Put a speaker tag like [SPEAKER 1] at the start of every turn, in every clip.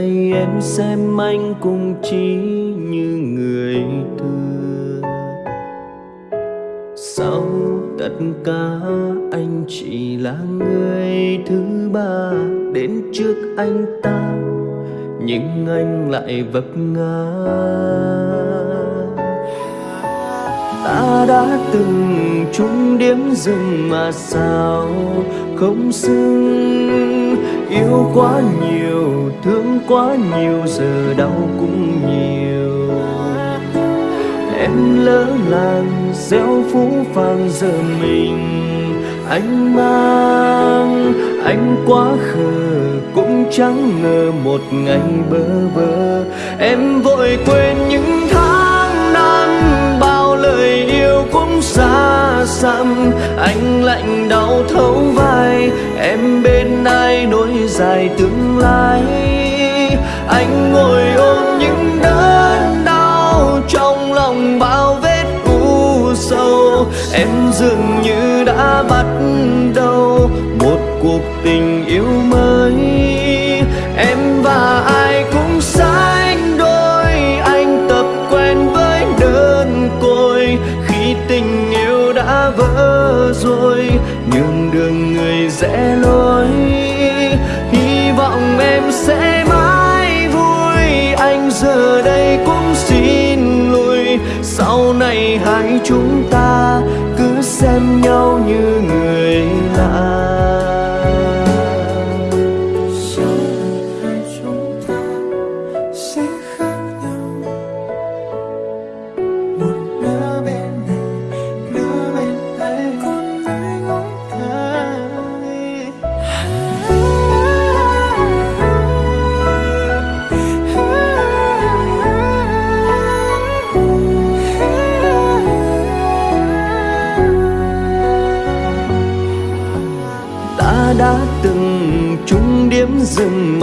[SPEAKER 1] Ngày em xem anh cũng chỉ như người thừa Sau tất cả anh chỉ là người thứ ba. Đến trước anh ta Nhưng anh lại vấp ngã. Ta đã từng chung điểm dừng mà sao không xứng Yêu quá nhiều, thương quá nhiều Giờ đau cũng nhiều. Em lỡ làng, gieo phú phàng giờ mình Anh mang, anh quá khờ Cũng chẳng ngờ một ngày bơ vơ. Em vội quên những dặm Anh lạnh đau thấu vai, Em bên ai nối dài tương lai? Anh ngồi ôm những đớn đau Trong lòng bao vết u sâu Em dường như đã bắt đầu Một cuộc tình yêu mới. Vỡ Nhường đường người rẽ lối. Hy vọng em sẽ mãi vui, Anh giờ đây cũng xin lùi. Sau này hai chúng ta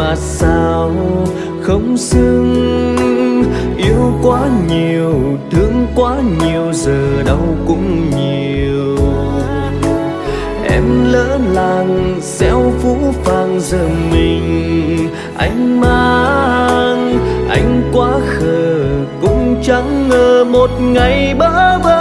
[SPEAKER 1] mà sao không xứng? Yêu quá nhiều, thương quá nhiều, giờ đau cũng nhiều. Em lỡ làng gieo phú phàng, giờ mình anh mang. Anh quá khờ, cũng chẳng ngờ một ngày bỡ vơ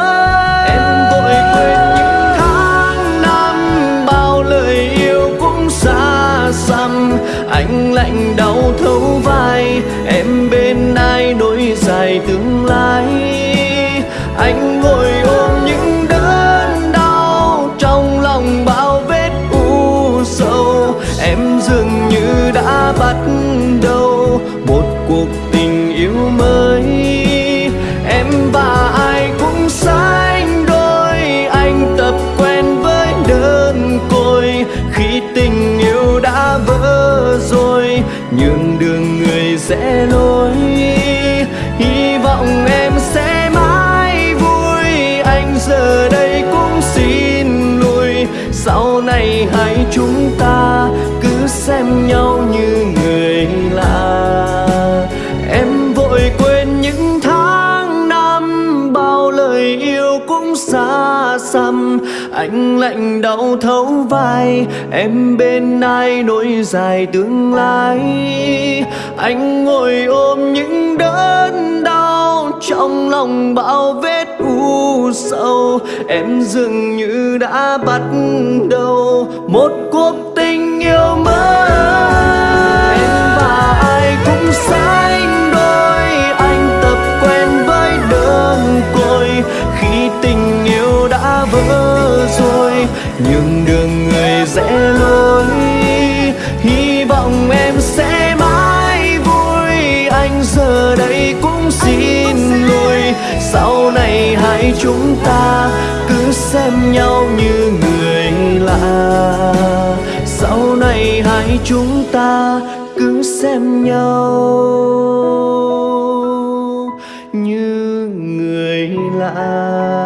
[SPEAKER 1] anh ngồi ôm những đớn đau trong lòng bao vết u sâu em dường như đã bắt này hai chúng ta cứ xem nhau như người lạ. Em vội quên những tháng năm, bao lời yêu cũng xa xăm. Anh lạnh đau thấu vai, em bên ai nỗi dài tương lai? Anh ngồi ôm những đớn đau trong lòng bao vết u sâu, em dường như đã bắt đầu một cuộc tình yêu mới em và ai cũng sai. Chúng ta cứ xem nhau như người lạ. Sau này hai chúng ta cứ xem nhau như người lạ.